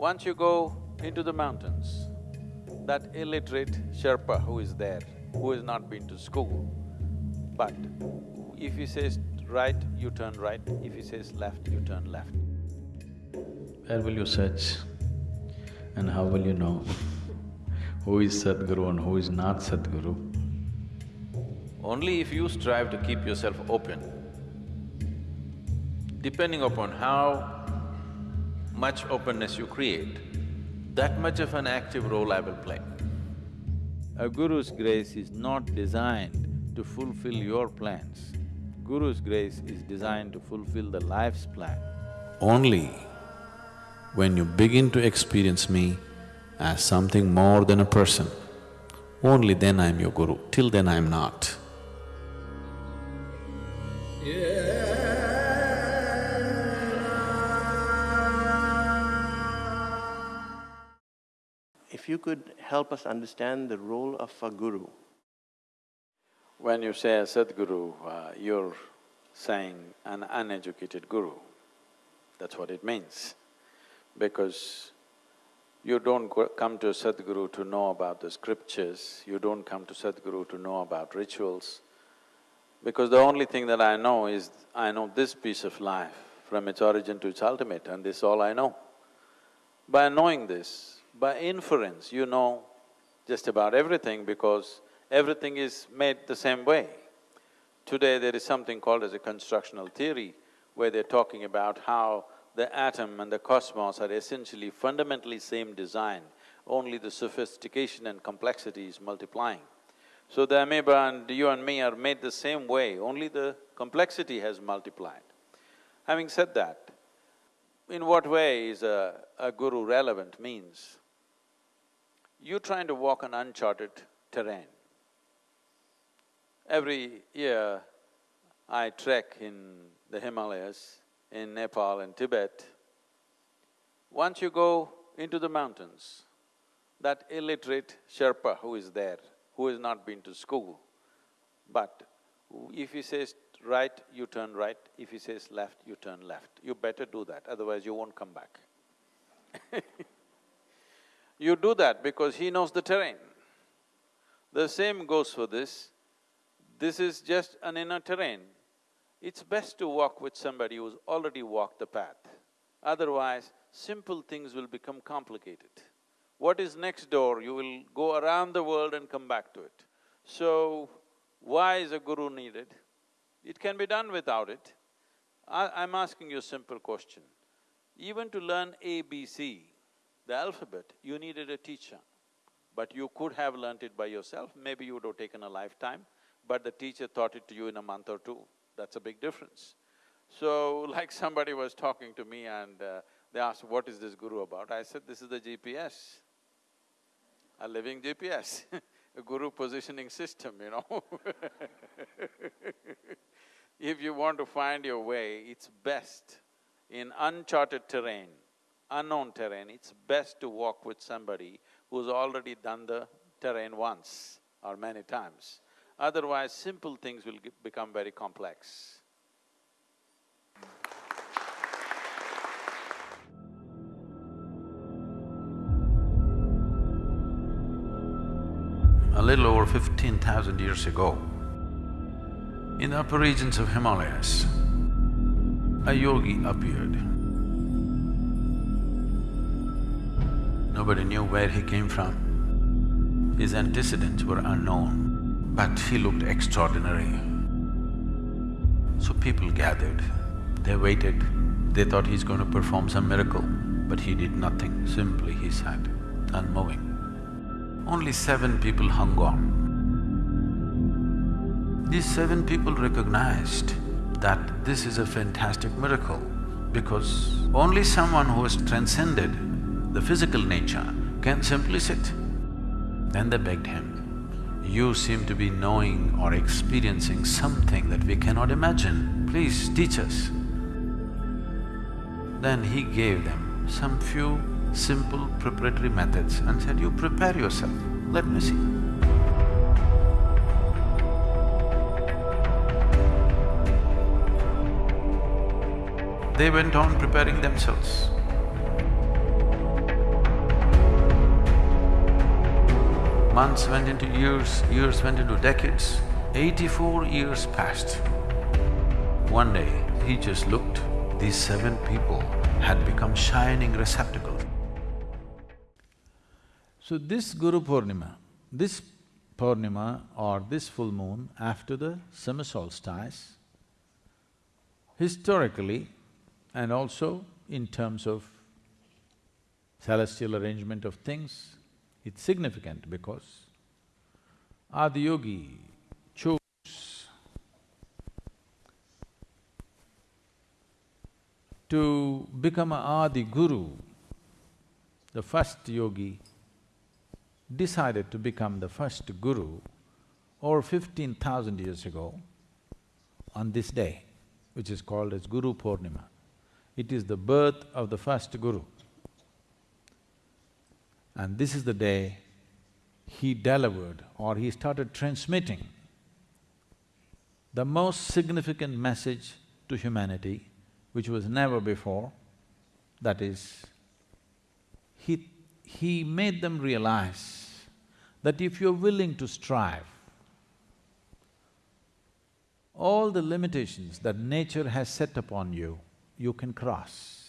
Once you go into the mountains, that illiterate Sherpa who is there, who has not been to school, but if he says right, you turn right, if he says left, you turn left. Where will you search and how will you know who is Sadhguru and who is not Sadhguru? Only if you strive to keep yourself open, depending upon how much openness you create, that much of an active role I will play. A guru's grace is not designed to fulfill your plans. Guru's grace is designed to fulfill the life's plan. Only when you begin to experience me as something more than a person, only then I am your guru, till then I am not. If you could help us understand the role of a guru. When you say a Sadguru, uh, you're saying an uneducated guru. That's what it means. Because you don't come to a Sadguru to know about the scriptures, you don't come to Sadguru to know about rituals. Because the only thing that I know is, I know this piece of life from its origin to its ultimate and this is all I know. By knowing this, by inference, you know just about everything because everything is made the same way. Today there is something called as a constructal theory where they're talking about how the atom and the cosmos are essentially fundamentally same design, only the sophistication and complexity is multiplying. So the amoeba and you and me are made the same way, only the complexity has multiplied. Having said that, in what way is a, a guru relevant means you're trying to walk on uncharted terrain. Every year, I trek in the Himalayas, in Nepal and Tibet. Once you go into the mountains, that illiterate Sherpa who is there, who has not been to school, but if he says right, you turn right, if he says left, you turn left. You better do that, otherwise you won't come back You do that because he knows the terrain. The same goes for this. This is just an inner terrain. It's best to walk with somebody who's already walked the path. Otherwise, simple things will become complicated. What is next door, you will go around the world and come back to it. So, why is a guru needed? It can be done without it. I, am asking you a simple question. Even to learn ABC, the alphabet, you needed a teacher. But you could have learnt it by yourself, maybe you would have taken a lifetime, but the teacher taught it to you in a month or two. That's a big difference. So, like somebody was talking to me and uh, they asked, what is this guru about? I said, this is the GPS, a living GPS, a guru positioning system, you know If you want to find your way, it's best in uncharted terrain unknown terrain, it's best to walk with somebody who's already done the terrain once or many times. Otherwise, simple things will become very complex. A little over fifteen thousand years ago, in the upper regions of Himalayas, a yogi appeared. Nobody knew where he came from. His antecedents were unknown, but he looked extraordinary. So people gathered, they waited, they thought he's going to perform some miracle, but he did nothing, simply he sat, unmoving. Only seven people hung on. These seven people recognized that this is a fantastic miracle because only someone who has transcended the physical nature, can simply sit. Then they begged him, you seem to be knowing or experiencing something that we cannot imagine, please teach us. Then he gave them some few simple preparatory methods and said, you prepare yourself, let me see. They went on preparing themselves. Months went into years, years went into decades. Eighty-four years passed. One day, he just looked, these seven people had become shining receptacles. So this Guru Purnima, this Purnima or this full moon after the summer solstice, historically and also in terms of celestial arrangement of things, it's significant because Adiyogi chose to become a Adi Guru, the first yogi decided to become the first guru over fifteen thousand years ago on this day, which is called as Guru Purnima. It is the birth of the first guru. And this is the day he delivered or he started transmitting the most significant message to humanity, which was never before, that is, he, he made them realize that if you're willing to strive, all the limitations that nature has set upon you, you can cross.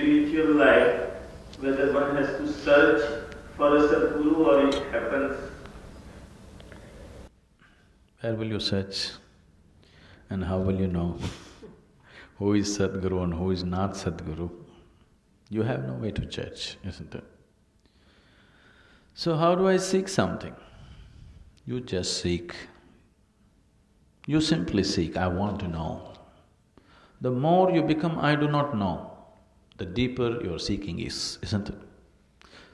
Spiritual life, whether one has to search for a Sadguru or it happens. Where will you search and how will you know who is Sadguru and who is not Sadguru? You have no way to judge, isn't it? So how do I seek something? You just seek. You simply seek, I want to know. The more you become I do not know, the deeper your seeking is, isn't it?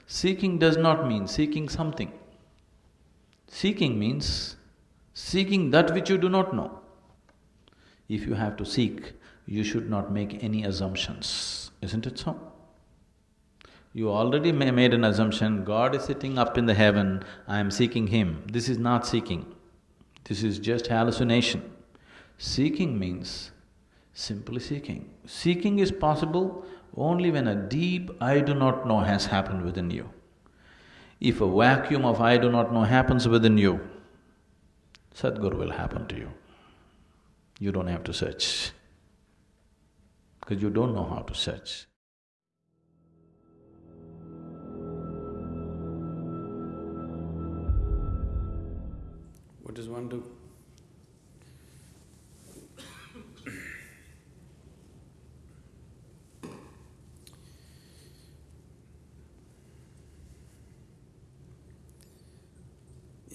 Seeking does not mean seeking something. Seeking means seeking that which you do not know. If you have to seek, you should not make any assumptions, isn't it so? You already ma- made an assumption, God is sitting up in the heaven, I am seeking Him. This is not seeking, this is just hallucination. Seeking means simply seeking. Seeking is possible only when a deep I do not know has happened within you. If a vacuum of I do not know happens within you, Sadguru will happen to you. You don't have to search, because you don't know how to search. What does one do?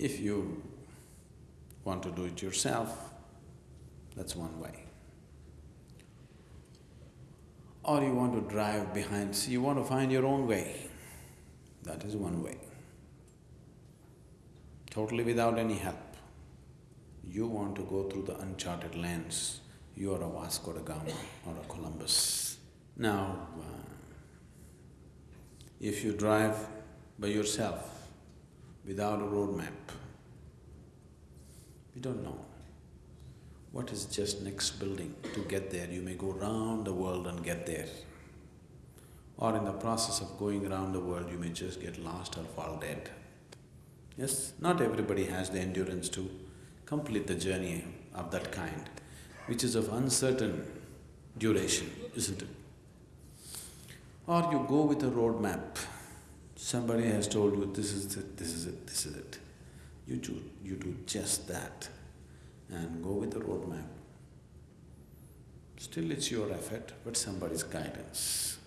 If you want to do it yourself, that's one way. Or you want to drive behind, so you want to find your own way, that is one way. Totally without any help. You want to go through the uncharted lands, you are a Vasco da Gama or a Columbus. Now, uh, if you drive by yourself, without a road map, you don't know what is just next building to get there. You may go round the world and get there. Or in the process of going around the world, you may just get lost or fall dead. Yes, not everybody has the endurance to complete the journey of that kind, which is of uncertain duration, isn't it? Or you go with a road map. Somebody has told you, this is it, this is it, this is it. You do, you do just that and go with the roadmap. Still it's your effort, but somebody's guidance.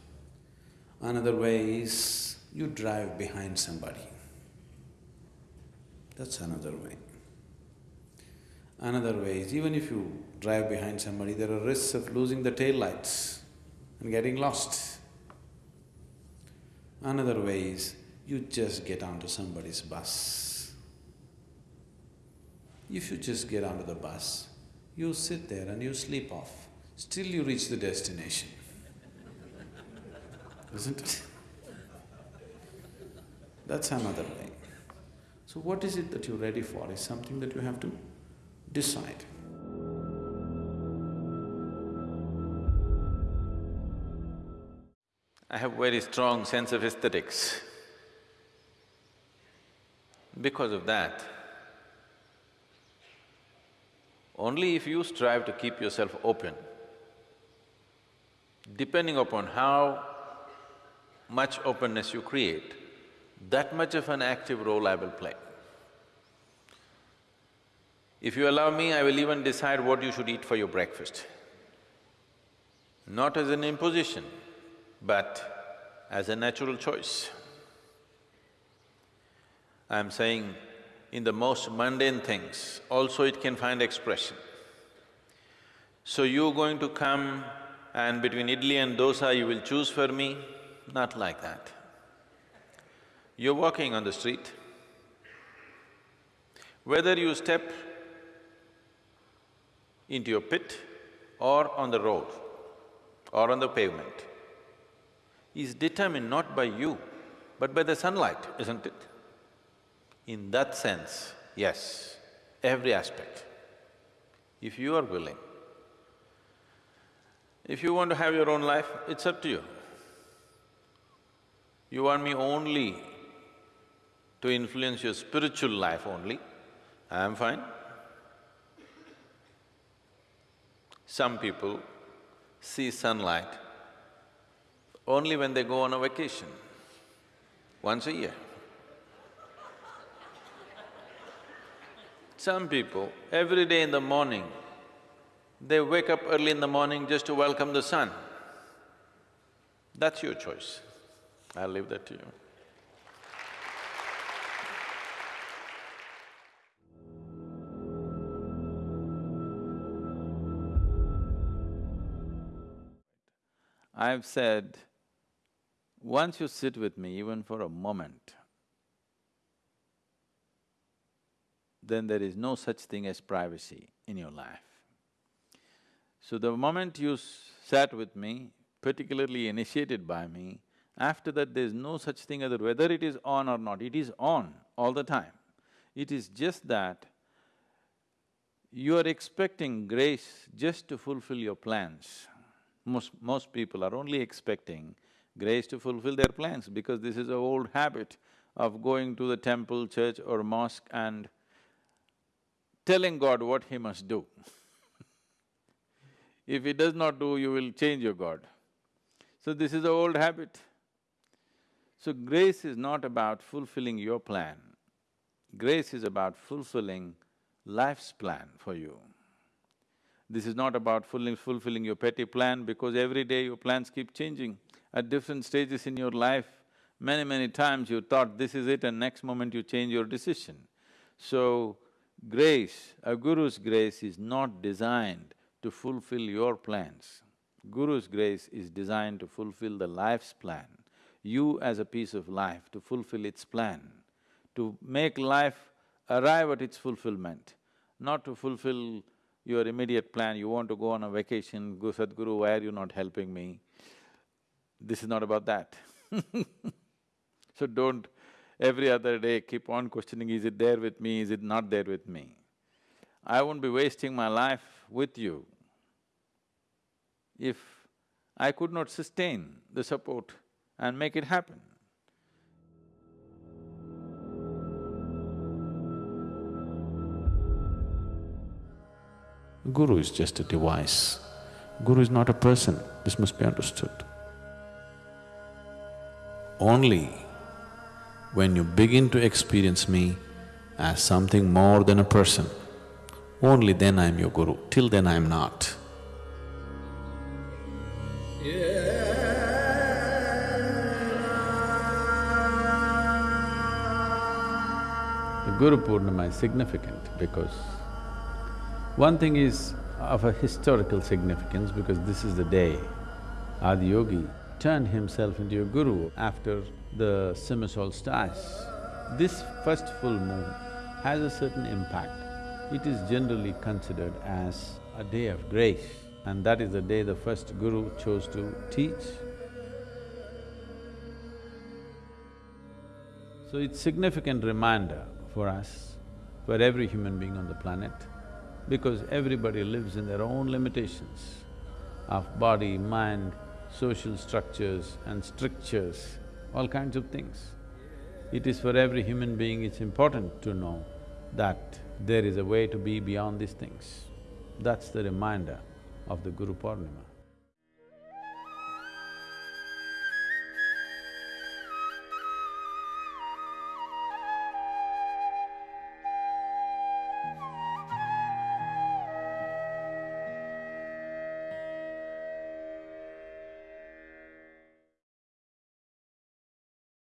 Another way is you drive behind somebody. That's another way. Another way is even if you drive behind somebody, there are risks of losing the tail lights and getting lost. Another way is you just get onto somebody's bus. If you just get onto the bus, you sit there and you sleep off, still you reach the destination. Isn't it? That's another way. So what is it that you're ready for is something that you have to decide. I have very strong sense of aesthetics. Because of that, only if you strive to keep yourself open, depending upon how much openness you create, that much of an active role I will play. If you allow me, I will even decide what you should eat for your breakfast. Not as an imposition, but as a natural choice. I'm saying in the most mundane things, also it can find expression. So you're going to come and between idli and dosa you will choose for me? Not like that. You're walking on the street, whether you step into your pit or on the road or on the pavement is determined not by you, but by the sunlight, isn't it? In that sense, yes, every aspect, if you are willing. If you want to have your own life, it's up to you. You want me only to influence your spiritual life only, I am fine. Some people see sunlight only when they go on a vacation, once a year. Some people, every day in the morning, they wake up early in the morning just to welcome the sun. That's your choice. I'll leave that to you. I've said, once you sit with me even for a moment, then there is no such thing as privacy in your life. So the moment you sat with me, particularly initiated by me, after that there's no such thing as whether it is on or not, it is on all the time. It is just that you are expecting grace just to fulfill your plans. Most… most people are only expecting grace to fulfill their plans because this is an old habit of going to the temple, church or mosque and telling God what he must do. if he does not do, you will change your God. So this is an old habit. So grace is not about fulfilling your plan. Grace is about fulfilling life's plan for you. This is not about fulfilling your petty plan because every day your plans keep changing. At different stages in your life, many, many times you thought this is it and next moment you change your decision. So, grace, a guru's grace is not designed to fulfill your plans. Guru's grace is designed to fulfill the life's plan. You as a piece of life, to fulfill its plan, to make life arrive at its fulfillment, not to fulfill your immediate plan, you want to go on a vacation, go Sadhguru, why are you not helping me? This is not about that So don't every other day keep on questioning, is it there with me, is it not there with me? I won't be wasting my life with you if I could not sustain the support and make it happen. Guru is just a device. Guru is not a person, this must be understood. Only when you begin to experience me as something more than a person, only then I am your Guru, till then I am not. The Guru Purnima is significant because one thing is of a historical significance because this is the day Adiyogi turned himself into a guru after the summer. This first full moon has a certain impact. It is generally considered as a day of grace and that is the day the first guru chose to teach. So it's significant reminder for us, for every human being on the planet, because everybody lives in their own limitations of body, mind, social structures and strictures, all kinds of things. It is for every human being, it's important to know that there is a way to be beyond these things. That's the reminder of the Guru Purnima.